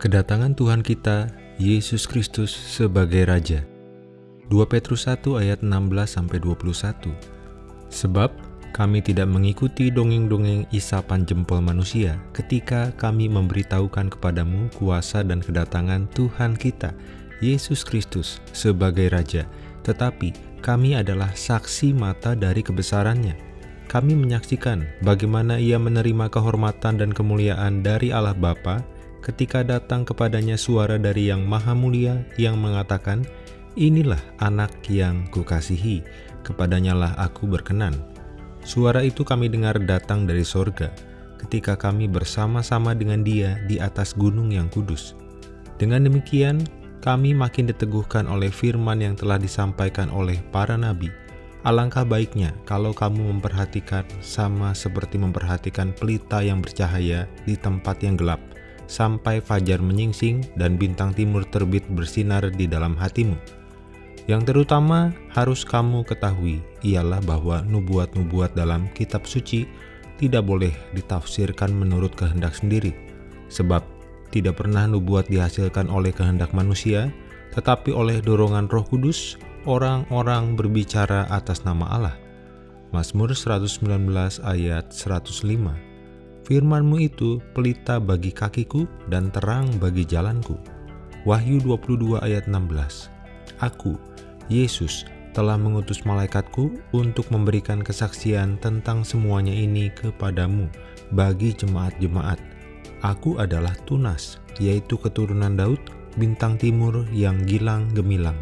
Kedatangan Tuhan kita, Yesus Kristus sebagai Raja. 2 Petrus 1 ayat 16-21 Sebab kami tidak mengikuti dongeng-dongeng isapan jempol manusia ketika kami memberitahukan kepadamu kuasa dan kedatangan Tuhan kita, Yesus Kristus sebagai Raja, tetapi kami adalah saksi mata dari kebesarannya. Kami menyaksikan bagaimana ia menerima kehormatan dan kemuliaan dari Allah Bapa ketika datang kepadanya suara dari yang maha mulia yang mengatakan, Inilah anak yang kukasihi, kepadanya lah aku berkenan. Suara itu kami dengar datang dari sorga, ketika kami bersama-sama dengan dia di atas gunung yang kudus. Dengan demikian, kami makin diteguhkan oleh firman yang telah disampaikan oleh para nabi. Alangkah baiknya kalau kamu memperhatikan sama seperti memperhatikan pelita yang bercahaya di tempat yang gelap, sampai fajar menyingsing dan bintang timur terbit bersinar di dalam hatimu. Yang terutama harus kamu ketahui ialah bahwa nubuat-nubuat dalam kitab suci tidak boleh ditafsirkan menurut kehendak sendiri, sebab tidak pernah nubuat dihasilkan oleh kehendak manusia, tetapi oleh dorongan roh kudus, orang-orang berbicara atas nama Allah. Mazmur 119 ayat 105 Firmanmu itu pelita bagi kakiku dan terang bagi jalanku. Wahyu 22 ayat 16 Aku, Yesus, telah mengutus malaikatku untuk memberikan kesaksian tentang semuanya ini kepadamu bagi jemaat-jemaat. Aku adalah tunas, yaitu keturunan Daud, bintang timur yang gilang gemilang.